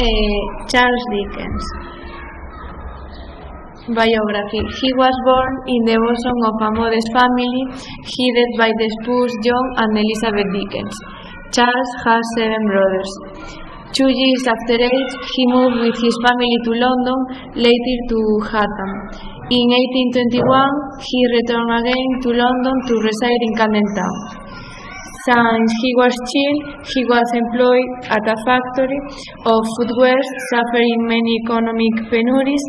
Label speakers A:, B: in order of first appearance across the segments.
A: Uh, Charles Dickens. Biography. He was born in the bosom of a modest family headed by the spouse John and Elizabeth Dickens. Charles has seven brothers. Two years after age, he moved with his family to London, later to Chatham. In 1821, he returned again to London to reside in Camden Town. Since he was child, he was employed at a factory of footwear, suffering many economic penuries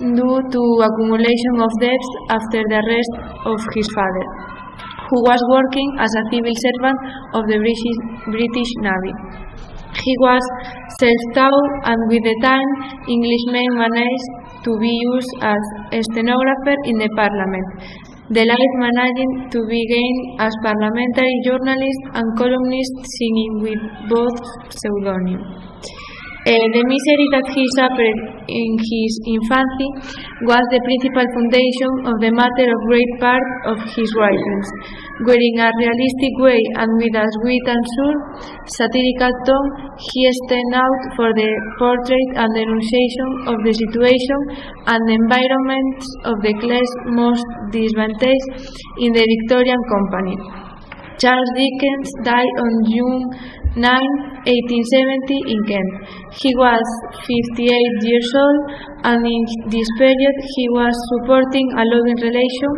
A: due to accumulation of debts after the arrest of his father, who was working as a civil servant of the British, British Navy. He was self-taught and with the time Englishmen managed to be used as a stenographer in the parliament, the life managing to begin as parliamentary journalist and columnist singing with both pseudonyms. Uh, the misery that he suffered in his infancy was the principal foundation of the matter of great part of his writings, where in a realistic way and with a sweet and sure satirical tone he stand out for the portrait and denunciation of the situation and environments of the class most disadvantaged in the Victorian company. Charles Dickens died on June 9, 1870 in Kent. He was 58 years old and in this period he was supporting a loving relation.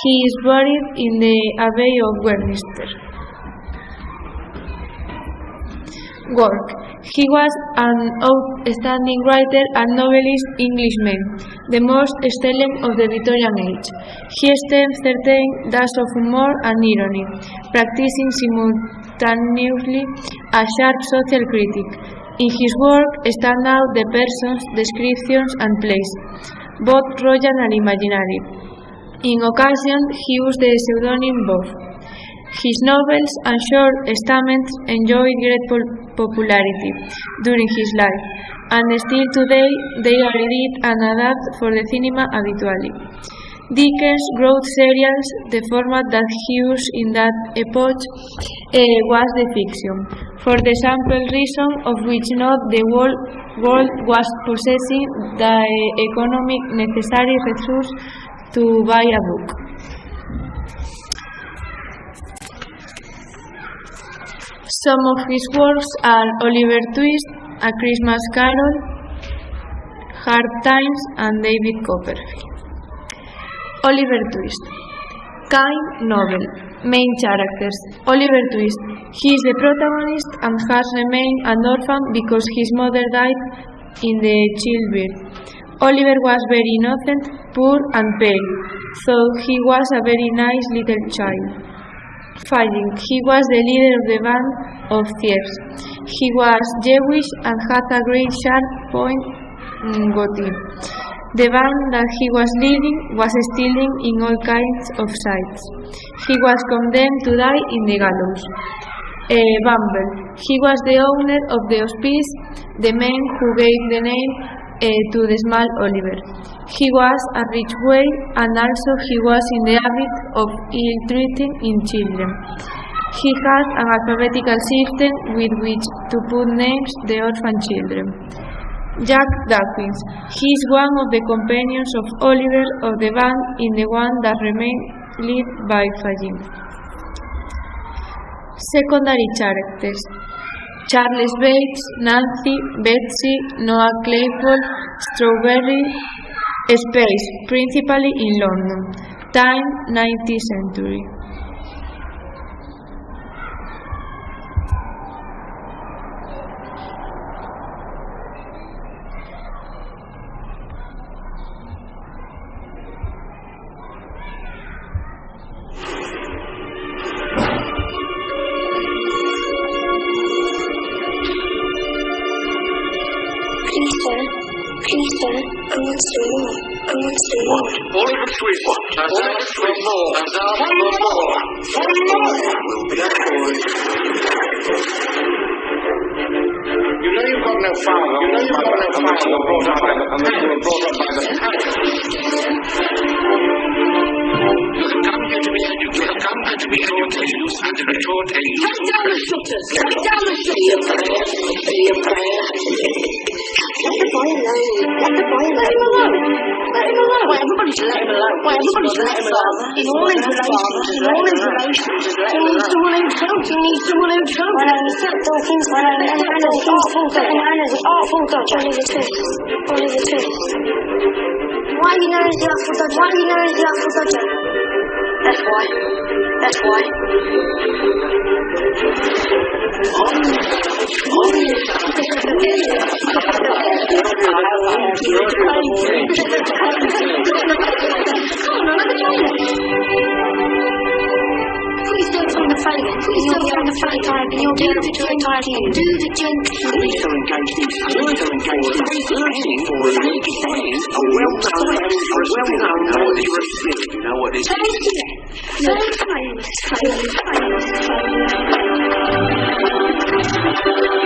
A: He is buried in the Abbey of Westminster. Work. He was an outstanding writer and novelist Englishman, the most excellent of the Victorian age. He esteemed certain dash of humor and irony, practicing simultaneously a sharp social critic. In his work stand out the persons, descriptions and plays, both royal and imaginary. In occasion he used the pseudonym Bob. His novels and short statements enjoyed great popularity during his life, and still today they are edited and adapted for the cinema habitually. Dickens wrote serials, the format that he used in that epoch uh, was the fiction, for the simple reason of which not the whole world was possessing the economic necessary resource to buy a book. Some of his works are Oliver Twist, A Christmas Carol, Hard Times, and David Copperfield. Oliver Twist. Kind novel. Main characters. Oliver Twist. He is the protagonist and has remained an orphan because his mother died in the childbirth. Oliver was very innocent, poor and pale, so he was a very nice little child. Fagin. He was the leader of the band of thieves. He was Jewish and had a great sharp point goatee. The band that he was leading was stealing in all kinds of sights. He was condemned to die in the gallows. Uh, Bumble. He was the owner of the hospice, the man who gave the name Eh, to the small Oliver. He was a rich way and also he was in the habit of ill-treating in children. He had an alphabetical system with which to put names the orphan children. Jack Dawkins. He is one of the companions of Oliver of the band in the one that remained led by Fagin. Secondary characters. Charles Bates, Nancy, Betsy, Noah Claypole, Strawberry, Space, principally in London. Time, 19th century.
B: Aboard.
C: You know you've got no father. You know you've got no father. You were brought up by the, you were brought up by the. You have come here to be educated. You have come here to be educated. and retort a
B: down the shutters! Take down the shutters! Let the boy alone. Let the boy alone. Let him alone. Let him alone. Well, everybody should let him alone. Well, everybody should let him alone. In all his relations, in all his relations, he needs someone who's helped. He needs someone who's helped. Well, he's not talking. Well, and Anna's awful. And Anna's Artful Dodger. Only the truth. Only the truth. Why you known as the Artful Dodger? Why you known as the Artful Dodger? That's why. That's why. Put your stakes on the fire. Put your stakes on the fire time you'll do the drink. Do the drink.
D: Police are engaged in.
B: Thank you.